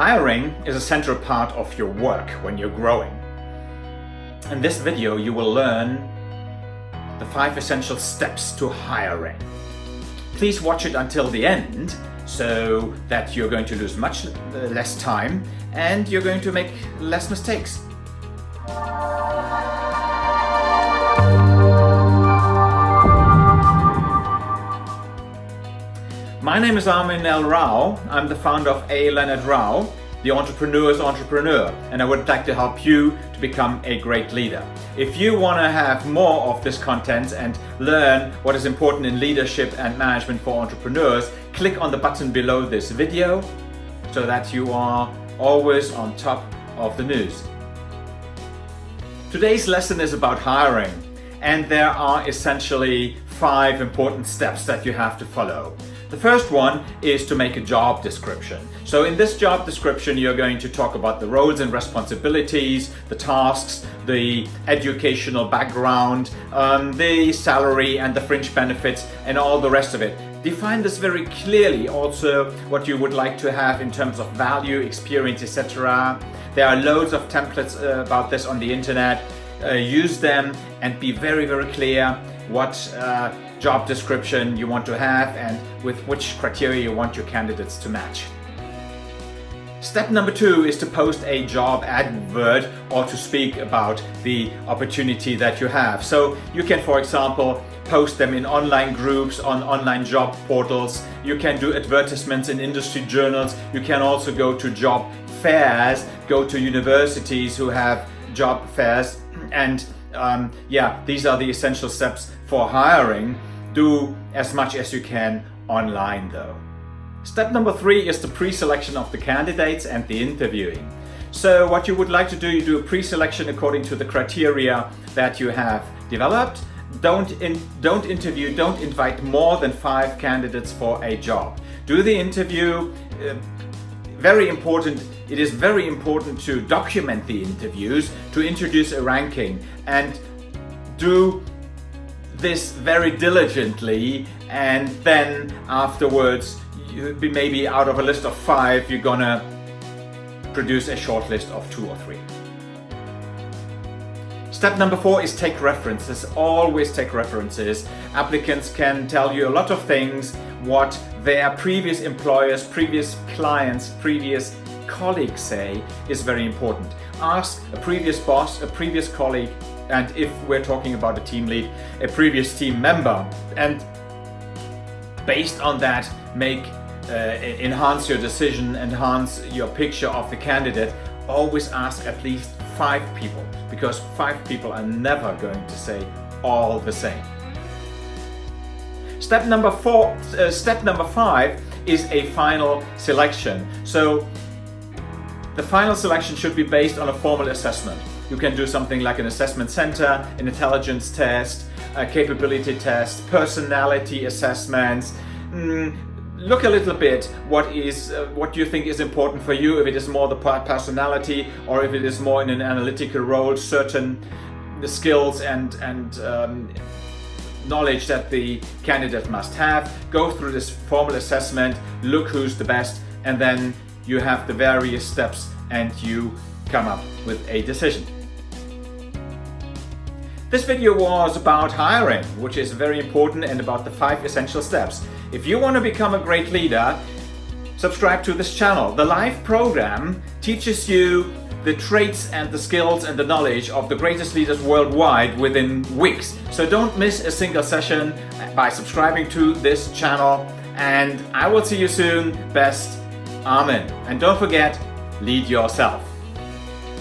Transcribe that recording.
Hiring is a central part of your work when you're growing. In this video you will learn the five essential steps to hiring. Please watch it until the end so that you're going to lose much uh, less time and you're going to make less mistakes. My name is Armin L. Rao. I'm the founder of A. Leonard Rao, the entrepreneur's entrepreneur, and I would like to help you to become a great leader. If you want to have more of this content and learn what is important in leadership and management for entrepreneurs, click on the button below this video so that you are always on top of the news. Today's lesson is about hiring and there are essentially five important steps that you have to follow. The first one is to make a job description. So in this job description, you're going to talk about the roles and responsibilities, the tasks, the educational background, um, the salary and the fringe benefits and all the rest of it. Define this very clearly also what you would like to have in terms of value, experience, etc. There are loads of templates uh, about this on the internet. Uh, use them and be very, very clear what uh, job description you want to have and with which criteria you want your candidates to match. Step number two is to post a job advert or to speak about the opportunity that you have. So you can, for example, post them in online groups, on online job portals. You can do advertisements in industry journals. You can also go to job fairs, go to universities who have job fairs and um, yeah, these are the essential steps for hiring. Do as much as you can online though. Step number three is the pre-selection of the candidates and the interviewing. So what you would like to do, you do a pre-selection according to the criteria that you have developed. Don't, in, don't interview, don't invite more than five candidates for a job. Do the interview, uh, very important, it is very important to document the interviews, to introduce a ranking and do this very diligently and then afterwards be maybe out of a list of five you're gonna produce a short list of two or three. Step number four is take references. Always take references. Applicants can tell you a lot of things, what their previous employers, previous clients, previous colleagues say is very important. Ask a previous boss, a previous colleague, and if we're talking about a team lead, a previous team member. And based on that, make uh, enhance your decision, enhance your picture of the candidate. Always ask at least five people because five people are never going to say all the same. Step number four, uh, step number five is a final selection. So the final selection should be based on a formal assessment. You can do something like an assessment center, an intelligence test, a capability test, personality assessments. Mm, look a little bit what is uh, what you think is important for you if it is more the personality or if it is more in an analytical role certain the skills and and um, knowledge that the candidate must have go through this formal assessment look who's the best and then you have the various steps and you come up with a decision this video was about hiring, which is very important and about the five essential steps. If you want to become a great leader, subscribe to this channel. The live program teaches you the traits and the skills and the knowledge of the greatest leaders worldwide within weeks. So don't miss a single session by subscribing to this channel and I will see you soon. Best, Armin. And don't forget, lead yourself.